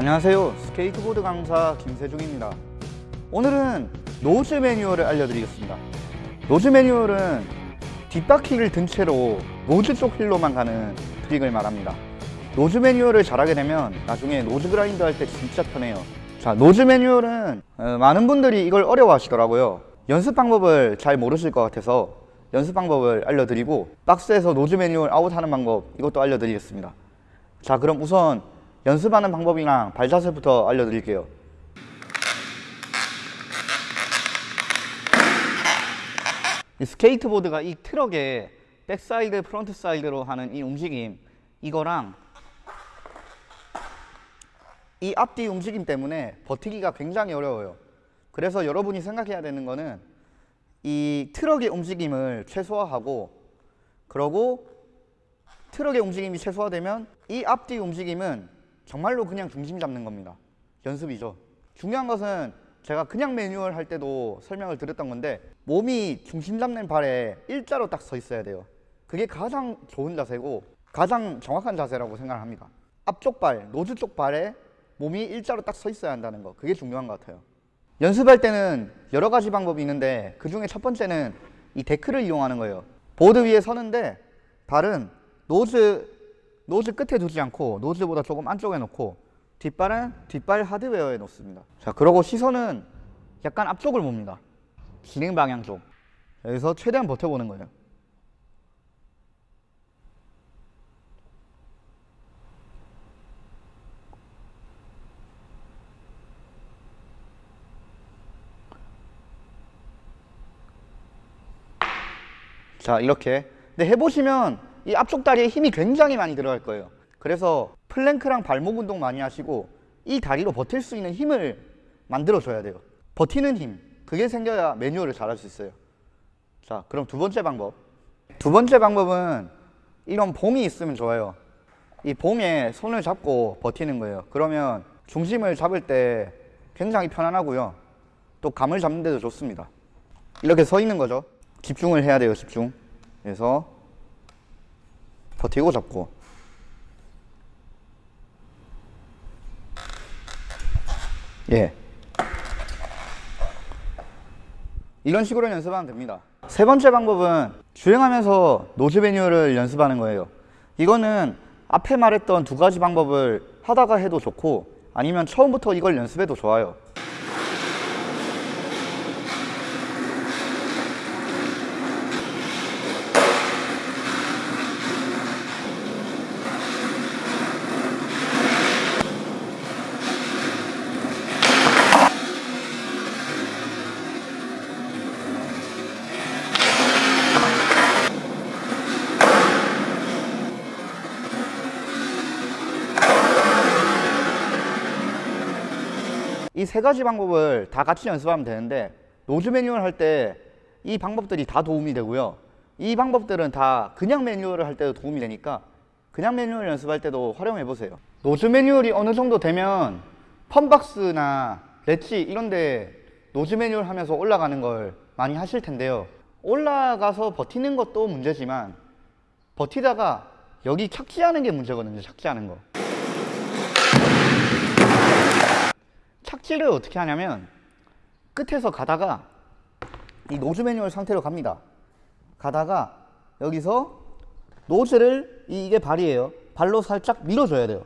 안녕하세요. 스케이트보드 강사 김세중입니다. 오늘은 nose 매뉴얼을 알려드리겠습니다. nose 매뉴얼은 뒷바퀴를 든 채로 nose 쪽 휠로만 가는 트릭을 말합니다. nose 매뉴얼을 잘하게 되면 나중에 nose grind 할 때 진짜 편해요. 자 nose 매뉴얼은 어, 많은 분들이 이걸 어려워 하시더라고요. 연습 방법을 잘 모르실 것 같아서 연습 방법을 알려드리고 박스에서 nose 매뉴얼 아웃하는 방법 이것도 알려드리겠습니다. 자 그럼 우선 연습하는 방법이랑 발자세부터 알려드릴게요. 이 스케이트보드가 이 트럭의 backside frontside로 하는 이 움직임 이거랑 이 앞뒤 움직임 때문에 버티기가 굉장히 어려워요. 그래서 여러분이 생각해야 되는 거는 이 트럭의 움직임을 최소화하고 그러고 트럭의 움직임이 최소화되면 이 앞뒤 움직임은 정말로 그냥 중심 잡는 겁니다. 연습이죠. 중요한 것은 제가 그냥 매뉴얼 할 때도 설명을 드렸던 건데 몸이 중심 잡는 발에 일자로 딱 서 있어야 돼요. 그게 가장 좋은 자세고 가장 정확한 자세라고 생각을 합니다. 앞쪽 발, nose 쪽 발에 몸이 일자로 딱 서 있어야 한다는 거. 그게 중요한 것 같아요. 연습할 때는 여러 가지 방법이 있는데 그 중에 첫 번째는 이 데크를 이용하는 거예요. 보드 위에 서는데 발은 nose nose 끝에 두지 않고 nose보다 조금 안쪽에 놓고 뒷발은 뒷발 하드웨어에 놓습니다. 자 그러고 시선은 약간 앞쪽을 봅니다. 진행 방향 쪽. 여기서 최대한 버텨보는 거예요. 자 이렇게. 근데 해보시면 이 앞쪽 다리에 힘이 굉장히 많이 들어갈 거예요. 그래서 plank랑 발목 운동 많이 하시고 이 다리로 버틸 수 있는 힘을 만들어 줘야 돼요. 버티는 힘. 그게 생겨야 매뉴얼을 잘 할 수 있어요. 자 그럼 두 번째 방법. 두 번째 방법은 이런 봉이 있으면 좋아요. 이 봉에 손을 잡고 버티는 거예요. 그러면 중심을 잡을 때 굉장히 편안하고요. 또 감을 잡는 데도 좋습니다. 이렇게 서 있는 거죠. 집중을 해야 돼요 집중. 그래서 버티고 잡고. 예. 이런 식으로 연습하면 됩니다. 세 번째 방법은 주행하면서 노즈 매뉴얼을 연습하는 거예요. 이거는 앞에 말했던 두 가지 방법을 하다가 해도 좋고 아니면 처음부터 이걸 연습해도 좋아요 이 세 가지 방법을 다 같이 연습하면 되는데 nose 매뉴얼 할 때 이 방법들이 다 도움이 되고요. 이 방법들은 다 그냥 매뉴얼을 할 때도 도움이 되니까 그냥 매뉴얼 연습할 때도 활용해 보세요. nose 매뉴얼이 어느 정도 되면 펌박스나 렛지 이런 데 nose 매뉴얼 하면서 올라가는 걸 많이 하실 텐데요. 올라가서 버티는 것도 문제지만 버티다가 여기 착지하는 게 문제거든요 착지하는 거 착지를 어떻게 하냐면 끝에서 가다가 이 nose 매뉴얼 상태로 갑니다. 가다가 여기서 nose를 이- 이게 발이에요. 발로 살짝 밀어줘야 돼요.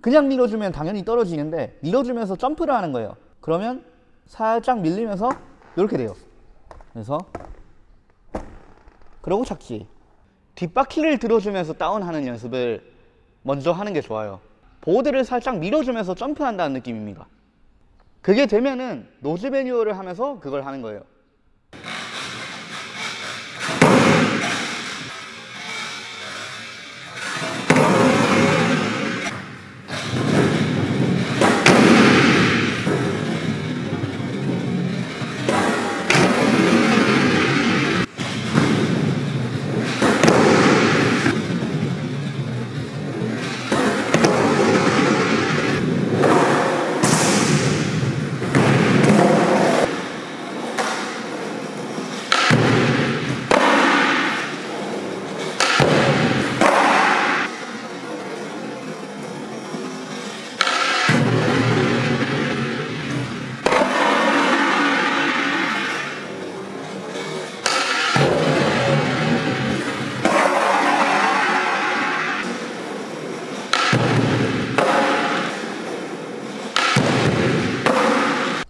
그냥 밀어주면 당연히 떨어지는데 밀어주면서 점프를 하는 거예요. 그러면 살짝 밀리면서 이렇게 돼요. 그래서 그러고 착지. 뒷바퀴를 들어주면서 다운하는 연습을 먼저 하는 게 좋아요. 보드를 살짝 밀어주면서 점프한다는 느낌입니다 그게 되면은 노즈 매뉴얼을 하면서 그걸 하는 거예요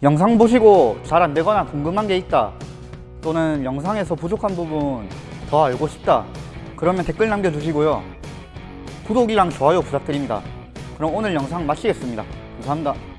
영상 보시고 잘 안 되거나 궁금한 게 있다 또는 영상에서 부족한 부분 더 알고 싶다 그러면 댓글 남겨주시고요. 구독이랑 좋아요 부탁드립니다. 그럼 오늘 영상 마치겠습니다. 감사합니다